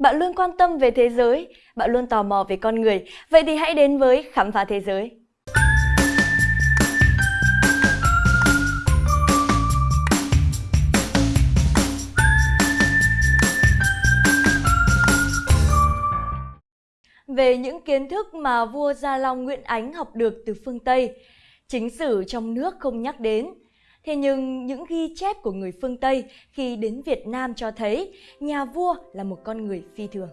Bạn luôn quan tâm về thế giới, bạn luôn tò mò về con người, vậy thì hãy đến với Khám phá thế giới. Về những kiến thức mà vua Gia Long Nguyễn Ánh học được từ phương Tây, chính sử trong nước không nhắc đến, Thế nhưng những ghi chép của người phương Tây khi đến Việt Nam cho thấy nhà vua là một con người phi thường.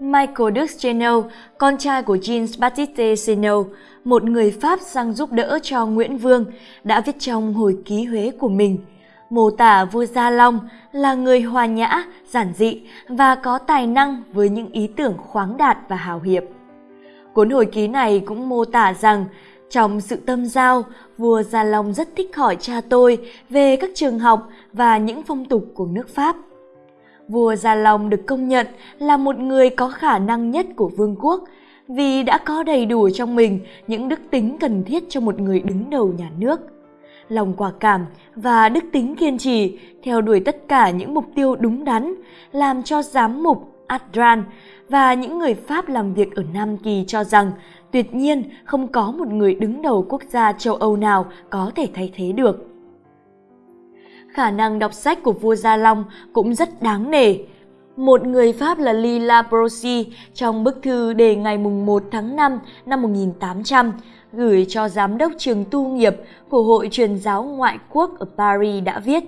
Michael Duchesneau, con trai của Jean Baptiste Seneau, một người Pháp sang giúp đỡ cho Nguyễn Vương, đã viết trong hồi ký Huế của mình mô tả vua Gia Long là người hòa nhã, giản dị và có tài năng với những ý tưởng khoáng đạt và hào hiệp. Cuốn hồi ký này cũng mô tả rằng trong sự tâm giao, vua Gia Long rất thích hỏi cha tôi về các trường học và những phong tục của nước Pháp. Vua Gia Long được công nhận là một người có khả năng nhất của vương quốc vì đã có đầy đủ trong mình những đức tính cần thiết cho một người đứng đầu nhà nước. Lòng quả cảm và đức tính kiên trì theo đuổi tất cả những mục tiêu đúng đắn làm cho giám mục Adran và những người Pháp làm việc ở Nam Kỳ cho rằng tuyệt nhiên không có một người đứng đầu quốc gia châu Âu nào có thể thay thế được. Khả năng đọc sách của vua Gia Long cũng rất đáng nể. Một người Pháp là Lila Brosi trong bức thư đề ngày 1 tháng 5 năm 1800 gửi cho giám đốc trường tu nghiệp của Hội truyền giáo ngoại quốc ở Paris đã viết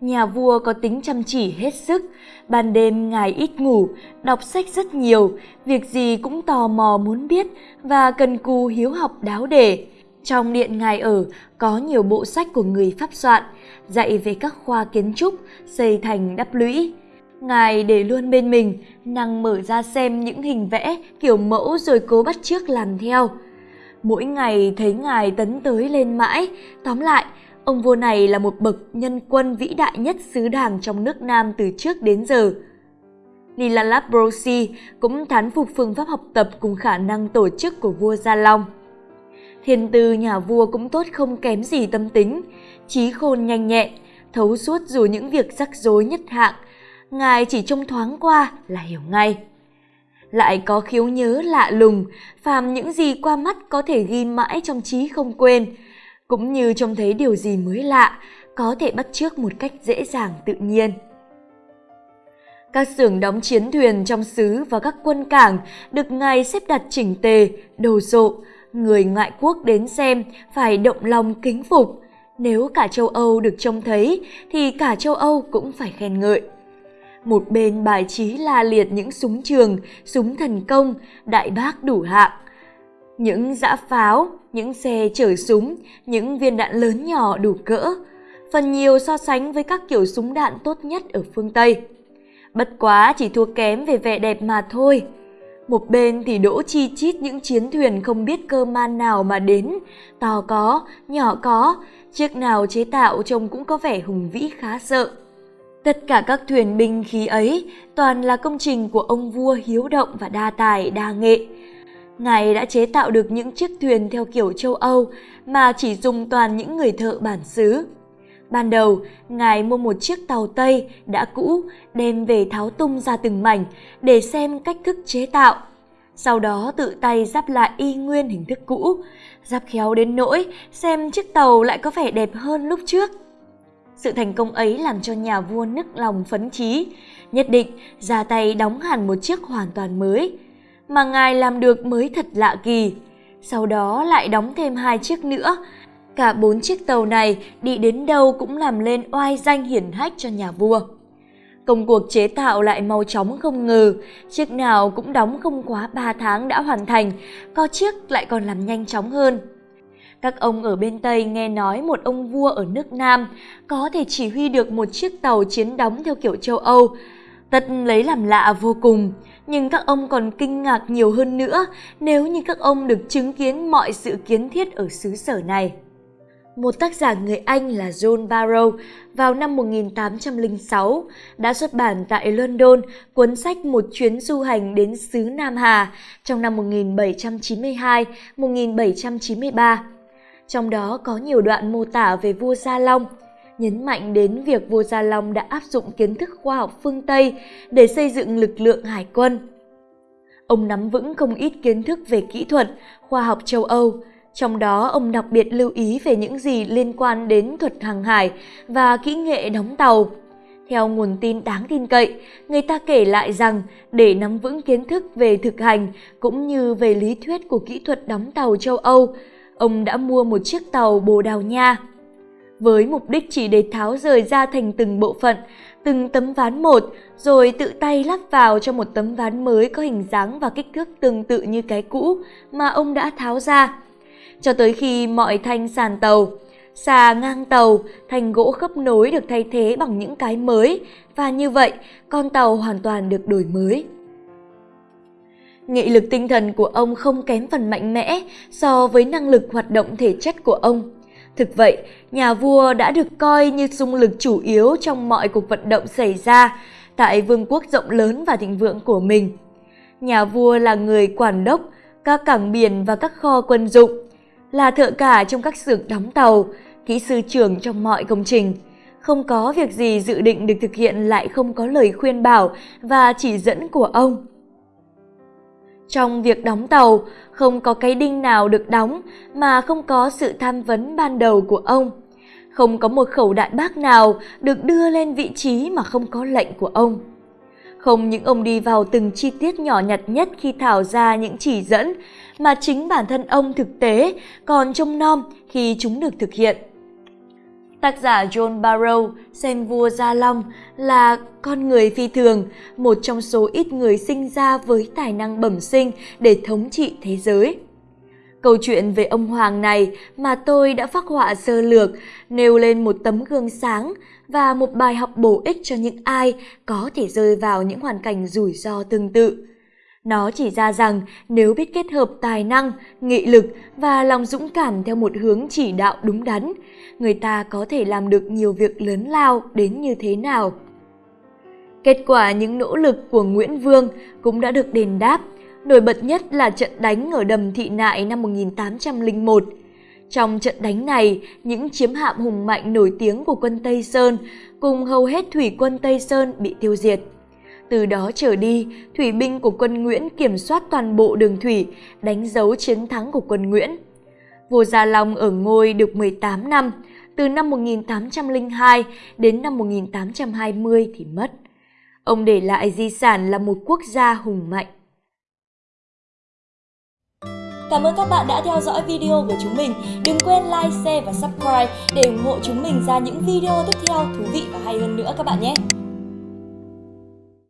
Nhà vua có tính chăm chỉ hết sức, ban đêm ngài ít ngủ, đọc sách rất nhiều, việc gì cũng tò mò muốn biết và cần cù hiếu học đáo để. Trong điện ngài ở có nhiều bộ sách của người Pháp soạn, dạy về các khoa kiến trúc, xây thành đắp lũy. Ngài để luôn bên mình, năng mở ra xem những hình vẽ, kiểu mẫu rồi cố bắt chước làm theo. Mỗi ngày thấy ngài tấn tới lên mãi, tóm lại Ông vua này là một bậc nhân quân vĩ đại nhất xứ đảng trong nước Nam từ trước đến giờ. Lila Labrosi cũng thán phục phương pháp học tập cùng khả năng tổ chức của vua Gia Long. Thiên tư nhà vua cũng tốt không kém gì tâm tính, trí khôn nhanh nhẹn, thấu suốt dù những việc rắc rối nhất hạng, ngài chỉ trông thoáng qua là hiểu ngay. Lại có khiếu nhớ lạ lùng, phàm những gì qua mắt có thể ghi mãi trong trí không quên, cũng như trông thấy điều gì mới lạ, có thể bắt chước một cách dễ dàng tự nhiên. Các xưởng đóng chiến thuyền trong xứ và các quân cảng được ngài xếp đặt chỉnh tề, đồ sộ, người ngoại quốc đến xem phải động lòng kính phục. Nếu cả châu Âu được trông thấy thì cả châu Âu cũng phải khen ngợi. Một bên bài trí la liệt những súng trường, súng thần công, đại bác đủ hạng. Những dã pháo, những xe chở súng, những viên đạn lớn nhỏ đủ cỡ, phần nhiều so sánh với các kiểu súng đạn tốt nhất ở phương Tây. Bất quá chỉ thua kém về vẻ đẹp mà thôi. Một bên thì đỗ chi chít những chiến thuyền không biết cơ man nào mà đến, to có, nhỏ có, chiếc nào chế tạo trông cũng có vẻ hùng vĩ khá sợ. Tất cả các thuyền binh khí ấy toàn là công trình của ông vua hiếu động và đa tài, đa nghệ, Ngài đã chế tạo được những chiếc thuyền theo kiểu châu Âu mà chỉ dùng toàn những người thợ bản xứ. Ban đầu, Ngài mua một chiếc tàu Tây đã cũ đem về tháo tung ra từng mảnh để xem cách thức chế tạo. Sau đó tự tay giáp lại y nguyên hình thức cũ, giáp khéo đến nỗi xem chiếc tàu lại có vẻ đẹp hơn lúc trước. Sự thành công ấy làm cho nhà vua nức lòng phấn chí, nhất định ra tay đóng hẳn một chiếc hoàn toàn mới – mà ngài làm được mới thật lạ kỳ. Sau đó lại đóng thêm hai chiếc nữa. Cả bốn chiếc tàu này đi đến đâu cũng làm lên oai danh hiển hách cho nhà vua. Công cuộc chế tạo lại mau chóng không ngờ, chiếc nào cũng đóng không quá 3 tháng đã hoàn thành, có chiếc lại còn làm nhanh chóng hơn. Các ông ở bên Tây nghe nói một ông vua ở nước Nam có thể chỉ huy được một chiếc tàu chiến đóng theo kiểu châu Âu, tất lấy làm lạ vô cùng nhưng các ông còn kinh ngạc nhiều hơn nữa nếu như các ông được chứng kiến mọi sự kiến thiết ở xứ sở này. Một tác giả người Anh là John Barrow vào năm 1806 đã xuất bản tại London cuốn sách Một chuyến du hành đến xứ Nam Hà trong năm 1792-1793. Trong đó có nhiều đoạn mô tả về vua Gia Long nhấn mạnh đến việc vua Gia Long đã áp dụng kiến thức khoa học phương Tây để xây dựng lực lượng hải quân. Ông nắm vững không ít kiến thức về kỹ thuật, khoa học châu Âu, trong đó ông đặc biệt lưu ý về những gì liên quan đến thuật hàng hải và kỹ nghệ đóng tàu. Theo nguồn tin đáng tin cậy, người ta kể lại rằng để nắm vững kiến thức về thực hành cũng như về lý thuyết của kỹ thuật đóng tàu châu Âu, ông đã mua một chiếc tàu Bồ Đào Nha. Với mục đích chỉ để tháo rời ra thành từng bộ phận, từng tấm ván một, rồi tự tay lắp vào cho một tấm ván mới có hình dáng và kích thước tương tự như cái cũ mà ông đã tháo ra. Cho tới khi mọi thanh sàn tàu, xà ngang tàu, thành gỗ khớp nối được thay thế bằng những cái mới và như vậy con tàu hoàn toàn được đổi mới. Nghị lực tinh thần của ông không kém phần mạnh mẽ so với năng lực hoạt động thể chất của ông. Thực vậy, nhà vua đã được coi như dung lực chủ yếu trong mọi cuộc vận động xảy ra tại vương quốc rộng lớn và thịnh vượng của mình. Nhà vua là người quản đốc các cảng biển và các kho quân dụng, là thợ cả trong các xưởng đóng tàu, kỹ sư trưởng trong mọi công trình. Không có việc gì dự định được thực hiện lại không có lời khuyên bảo và chỉ dẫn của ông. Trong việc đóng tàu, không có cái đinh nào được đóng mà không có sự tham vấn ban đầu của ông. Không có một khẩu đại bác nào được đưa lên vị trí mà không có lệnh của ông. Không những ông đi vào từng chi tiết nhỏ nhặt nhất khi thảo ra những chỉ dẫn, mà chính bản thân ông thực tế còn trông nom khi chúng được thực hiện. Tác giả John Barrow xem vua Gia Long là con người phi thường, một trong số ít người sinh ra với tài năng bẩm sinh để thống trị thế giới. Câu chuyện về ông Hoàng này mà tôi đã phác họa sơ lược, nêu lên một tấm gương sáng và một bài học bổ ích cho những ai có thể rơi vào những hoàn cảnh rủi ro tương tự. Nó chỉ ra rằng nếu biết kết hợp tài năng, nghị lực và lòng dũng cảm theo một hướng chỉ đạo đúng đắn, người ta có thể làm được nhiều việc lớn lao đến như thế nào. Kết quả những nỗ lực của Nguyễn Vương cũng đã được đền đáp, nổi bật nhất là trận đánh ở đầm Thị Nại năm 1801. Trong trận đánh này, những chiếm hạm hùng mạnh nổi tiếng của quân Tây Sơn cùng hầu hết thủy quân Tây Sơn bị tiêu diệt. Từ đó trở đi, thủy binh của quân Nguyễn kiểm soát toàn bộ đường thủy, đánh dấu chiến thắng của quân Nguyễn. Vua Gia Long ở ngôi được 18 năm, từ năm 1802 đến năm 1820 thì mất. Ông để lại di sản là một quốc gia hùng mạnh. Cảm ơn các bạn đã theo dõi video của chúng mình. Đừng quên like, share và subscribe để ủng hộ chúng mình ra những video tiếp theo thú vị và hay hơn nữa các bạn nhé.